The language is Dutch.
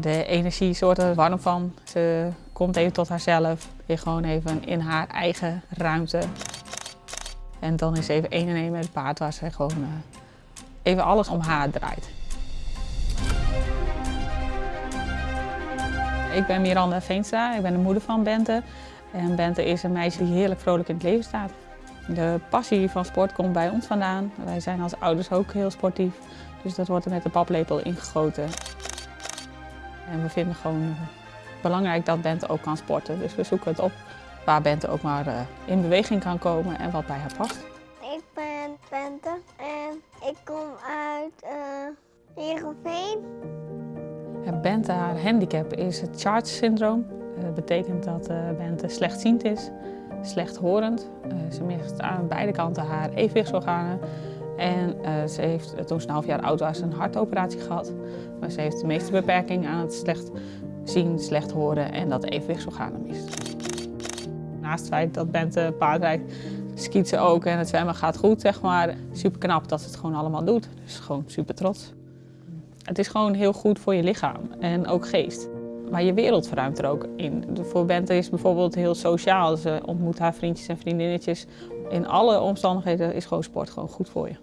de energie soort er warm van. Ze komt even tot haarzelf. Weer gewoon even in haar eigen ruimte. En dan is even één en één met het paard waar ze gewoon uh, even alles om haar draait. Ik ben Miranda Veenstra, ik ben de moeder van Bente. En Bente is een meisje die heerlijk vrolijk in het leven staat. De passie van sport komt bij ons vandaan. Wij zijn als ouders ook heel sportief. Dus dat wordt er met de paplepel ingegoten. En we vinden gewoon belangrijk dat Bente ook kan sporten. Dus we zoeken het op waar Bente ook maar uh, in beweging kan komen en wat bij haar past. Ik ben Bente en ik kom uit uh, Heerenveen. Bente, haar handicap is het Charge-syndroom. Dat betekent dat Bente slechtziend is, slechthorend. Ze mist aan beide kanten haar evenwichtsorganen. En uh, ze heeft toen ze een half jaar oud was een hartoperatie gehad. Maar ze heeft de meeste beperking aan het slecht zien, slecht horen en dat evenwichtsorganen mist. Naast het feit dat Bente paardrijdt, skiet ze ook en het zwemmen gaat goed, zeg maar. Super knap dat ze het gewoon allemaal doet. Dus gewoon super trots. Het is gewoon heel goed voor je lichaam en ook geest. Maar je wereld verruimt er ook in. Voor Bente is bijvoorbeeld heel sociaal. Ze ontmoet haar vriendjes en vriendinnetjes. In alle omstandigheden is gewoon sport gewoon goed voor je.